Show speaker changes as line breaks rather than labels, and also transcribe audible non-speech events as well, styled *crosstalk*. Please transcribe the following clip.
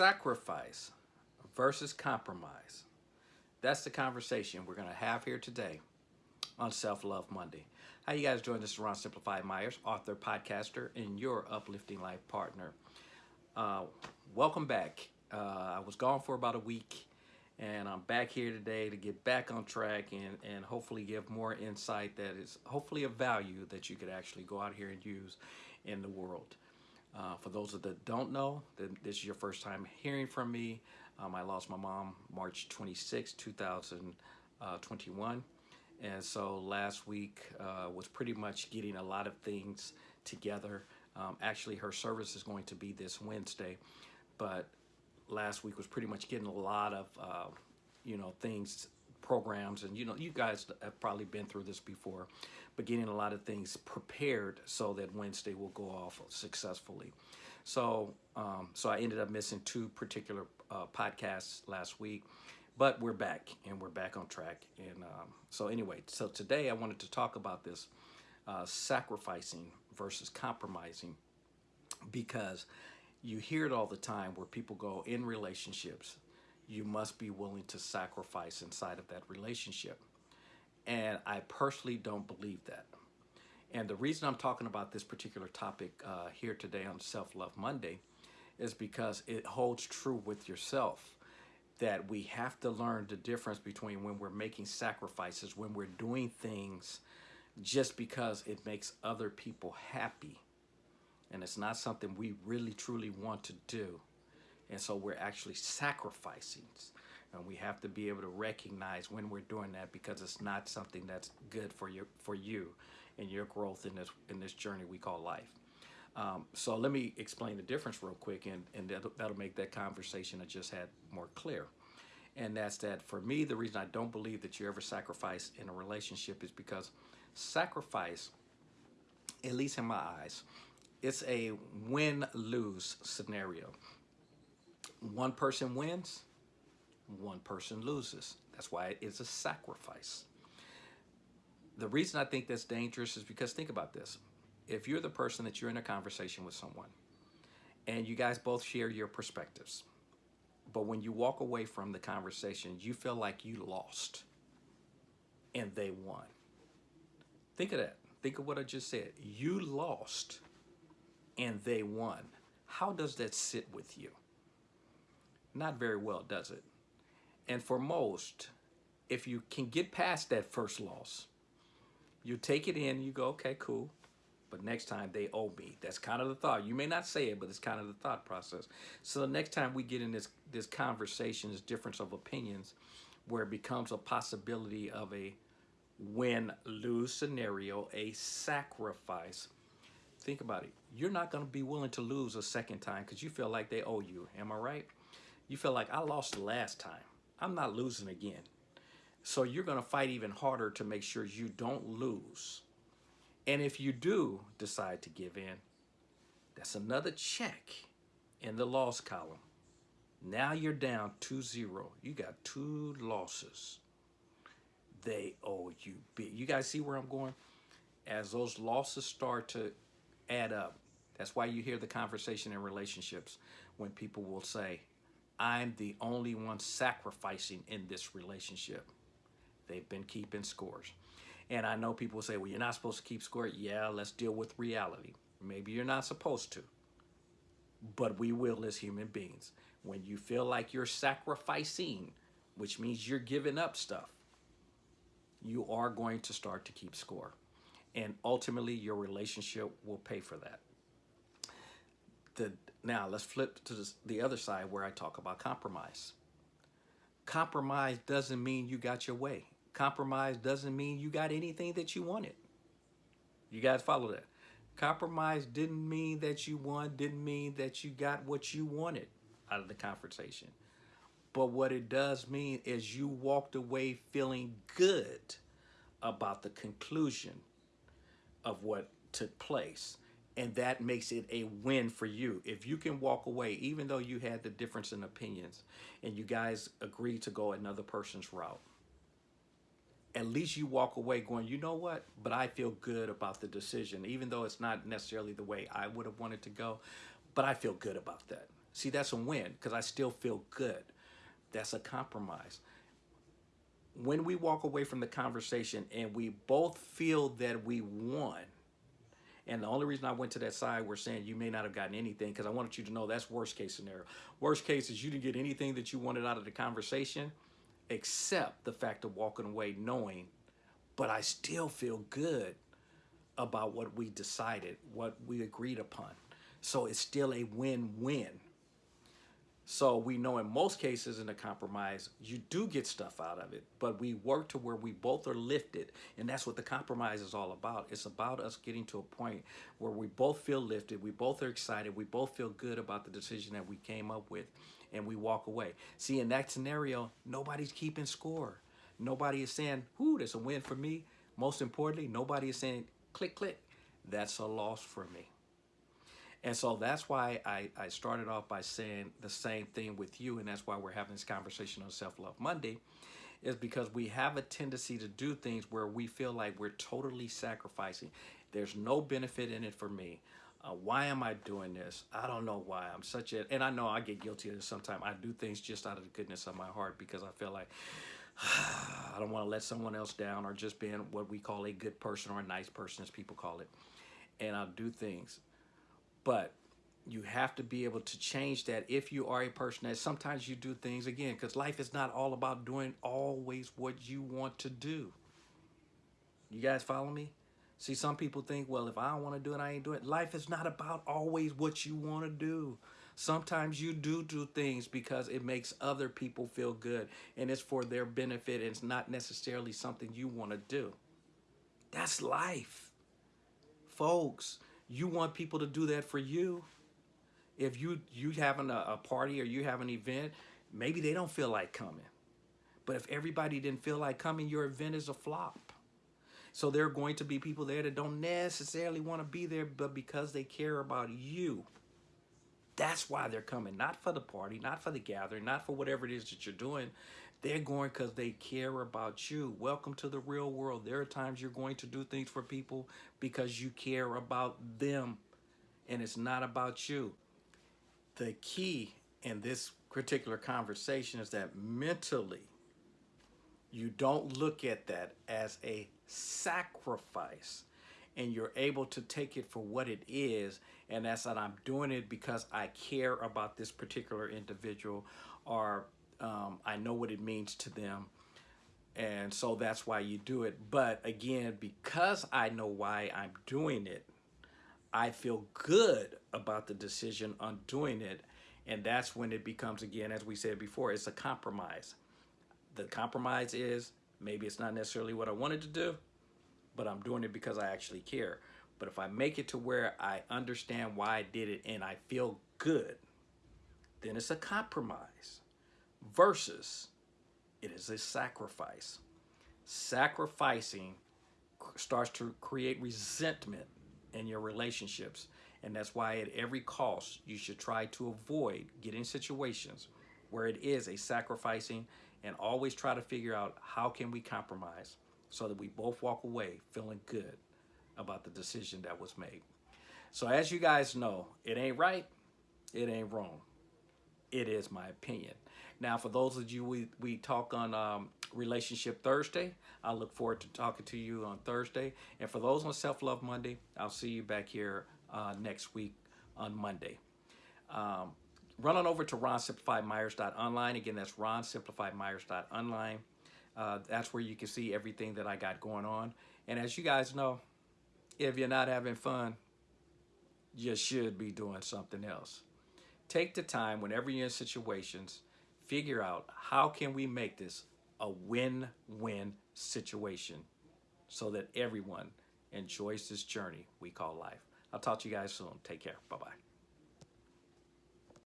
Sacrifice versus compromise. That's the conversation we're going to have here today on Self Love Monday. How you guys doing? This is Ron Simplified Myers, author, podcaster, and your uplifting life partner. Uh, welcome back. Uh, I was gone for about a week, and I'm back here today to get back on track and, and hopefully give more insight that is hopefully a value that you could actually go out here and use in the world. Uh, for those of that don't know, that this is your first time hearing from me. Um, I lost my mom March 26, 2021. And so last week uh, was pretty much getting a lot of things together. Um, actually, her service is going to be this Wednesday, but last week was pretty much getting a lot of, uh, you know, things, programs, and you know, you guys have probably been through this before, but getting a lot of things prepared so that Wednesday will go off successfully. So, um, so I ended up missing two particular uh, podcasts last week, but we're back and we're back on track. And um, so anyway, so today I wanted to talk about this uh, sacrificing versus compromising because you hear it all the time where people go in relationships, you must be willing to sacrifice inside of that relationship. And I personally don't believe that. And the reason I'm talking about this particular topic uh, here today on Self Love Monday is because it holds true with yourself that we have to learn the difference between when we're making sacrifices, when we're doing things just because it makes other people happy. And it's not something we really truly want to do. And so we're actually sacrificing. And we have to be able to recognize when we're doing that because it's not something that's good for you for you and your growth in this in this journey we call life. Um, so let me explain the difference real quick, and, and that'll, that'll make that conversation I just had more clear. And that's that for me, the reason I don't believe that you ever sacrifice in a relationship is because sacrifice, at least in my eyes, it's a win-lose scenario. One person wins, one person loses. That's why it's a sacrifice. The reason I think that's dangerous is because think about this if you're the person that you're in a conversation with someone and you guys both share your perspectives, but when you walk away from the conversation, you feel like you lost and they won. Think of that. Think of what I just said. You lost and they won. How does that sit with you? Not very well, does it? And for most, if you can get past that first loss, you take it in, you go, okay, cool but next time they owe me. That's kind of the thought. You may not say it, but it's kind of the thought process. So the next time we get in this, this conversation, this difference of opinions, where it becomes a possibility of a win-lose scenario, a sacrifice, think about it. You're not going to be willing to lose a second time because you feel like they owe you. Am I right? You feel like I lost the last time. I'm not losing again. So you're going to fight even harder to make sure you don't lose. And if you do decide to give in, that's another check in the loss column. Now you're down 2-0. You got two losses. They owe you big. You guys see where I'm going? As those losses start to add up, that's why you hear the conversation in relationships when people will say, I'm the only one sacrificing in this relationship. They've been keeping scores. And I know people say, well, you're not supposed to keep score. Yeah, let's deal with reality. Maybe you're not supposed to, but we will as human beings. When you feel like you're sacrificing, which means you're giving up stuff, you are going to start to keep score. And ultimately, your relationship will pay for that. The, now, let's flip to the other side where I talk about compromise. Compromise doesn't mean you got your way compromise doesn't mean you got anything that you wanted. You guys follow that. Compromise didn't mean that you won, didn't mean that you got what you wanted out of the conversation. But what it does mean is you walked away feeling good about the conclusion of what took place. And that makes it a win for you. If you can walk away, even though you had the difference in opinions and you guys agreed to go another person's route, at least you walk away going, you know what? But I feel good about the decision, even though it's not necessarily the way I would have wanted to go. But I feel good about that. See, that's a win because I still feel good. That's a compromise. When we walk away from the conversation and we both feel that we won, and the only reason I went to that side, we're saying you may not have gotten anything because I wanted you to know that's worst case scenario. Worst case is you didn't get anything that you wanted out of the conversation except the fact of walking away knowing, but I still feel good about what we decided, what we agreed upon. So it's still a win-win. So we know in most cases in a compromise, you do get stuff out of it, but we work to where we both are lifted. And that's what the compromise is all about. It's about us getting to a point where we both feel lifted, we both are excited, we both feel good about the decision that we came up with, and we walk away. See, in that scenario, nobody's keeping score. Nobody is saying, whoo, that's a win for me. Most importantly, nobody is saying, click, click, that's a loss for me. And so that's why I, I started off by saying the same thing with you. And that's why we're having this conversation on Self Love Monday, is because we have a tendency to do things where we feel like we're totally sacrificing. There's no benefit in it for me. Uh, why am I doing this? I don't know why. I'm such a, and I know I get guilty of this sometimes. I do things just out of the goodness of my heart because I feel like *sighs* I don't want to let someone else down or just being what we call a good person or a nice person, as people call it. And I'll do things but you have to be able to change that if you are a person that sometimes you do things again because life is not all about doing always what you want to do. You guys follow me? See some people think well if i don't want to do it i ain't doing it. Life is not about always what you want to do. Sometimes you do do things because it makes other people feel good and it's for their benefit and it's not necessarily something you want to do. That's life. Folks you want people to do that for you. If you you having a, a party or you have an event, maybe they don't feel like coming. But if everybody didn't feel like coming, your event is a flop. So there are going to be people there that don't necessarily want to be there, but because they care about you, that's why they're coming. Not for the party, not for the gathering, not for whatever it is that you're doing. They're going because they care about you. Welcome to the real world. There are times you're going to do things for people because you care about them and it's not about you. The key in this particular conversation is that mentally, you don't look at that as a sacrifice and you're able to take it for what it is and that's that I'm doing it because I care about this particular individual or um, I know what it means to them. And so that's why you do it. But again, because I know why I'm doing it, I feel good about the decision on doing it. And that's when it becomes, again, as we said before, it's a compromise. The compromise is maybe it's not necessarily what I wanted to do, but I'm doing it because I actually care. But if I make it to where I understand why I did it and I feel good, then it's a compromise versus it is a sacrifice. Sacrificing starts to create resentment in your relationships. And that's why at every cost, you should try to avoid getting situations where it is a sacrificing and always try to figure out how can we compromise so that we both walk away feeling good about the decision that was made. So as you guys know, it ain't right, it ain't wrong. It is my opinion. Now, for those of you we, we talk on um, Relationship Thursday, I look forward to talking to you on Thursday. And for those on Self Love Monday, I'll see you back here uh, next week on Monday. Um, run on over to ronsimplifiedmyers.online. Again, that's ronsimplifiedmyers.online. Uh, that's where you can see everything that I got going on. And as you guys know, if you're not having fun, you should be doing something else. Take the time whenever you're in situations figure out how can we make this a win-win situation so that everyone enjoys this journey we call life. I'll talk to you guys soon. Take care. Bye-bye.